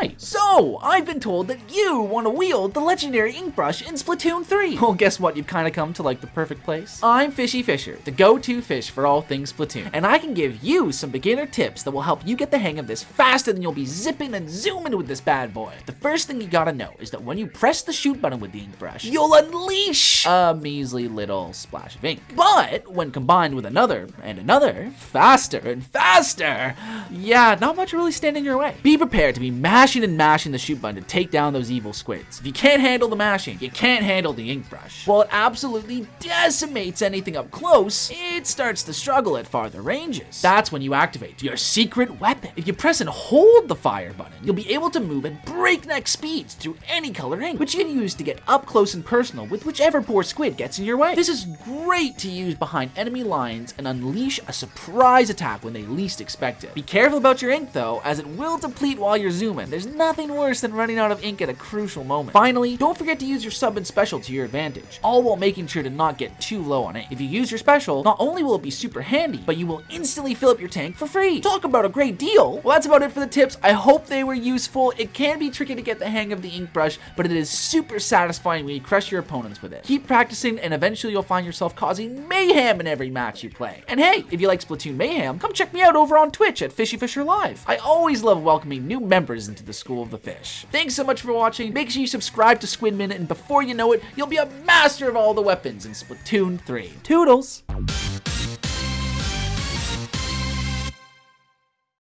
right. So, I've been told that you want to wield the legendary ink brush in Splatoon 3. Well, guess what? You've kind of come to like the perfect place. I'm Fishy Fisher, the go-to fish for all things Splatoon, and I can give you some beginner tips that will help you get the hang of this faster than you'll be zipping and zooming with this bad boy. The first thing you gotta know is that when you press the shoot button with the ink brush, you'll unleash a measly little splash of ink. But when combined with another and another, faster and faster, yeah, not much really stand in your way. Be prepared to be and mashing the shoot button to take down those evil squids. If you can't handle the mashing, you can't handle the ink brush. While it absolutely decimates anything up close, it starts to struggle at farther ranges. That's when you activate your secret weapon. If you press and hold the fire button, you'll be able to move at breakneck speeds through any color ink, which you can use to get up close and personal with whichever poor squid gets in your way. This is great to use behind enemy lines and unleash a surprise attack when they least expect it. Be careful about your ink though, as it will deplete while you're zooming. There's nothing worse than running out of ink at a crucial moment. Finally, don't forget to use your sub and special to your advantage, all while making sure to not get too low on ink. If you use your special, not only will it be super handy, but you will instantly fill up your tank for free. Talk about a great deal. Well, that's about it for the tips. I hope they were useful. It can be tricky to get the hang of the ink brush, but it is super satisfying when you crush your opponents with it. Keep practicing and eventually you'll find yourself causing mayhem in every match you play. And hey, if you like Splatoon Mayhem, come check me out over on Twitch at Fishy Fisher Live. I always love welcoming new members into the School of the Fish. Thanks so much for watching. Make sure you subscribe to Squid Minute and before you know it, you'll be a master of all the weapons in Splatoon 3. Toodles!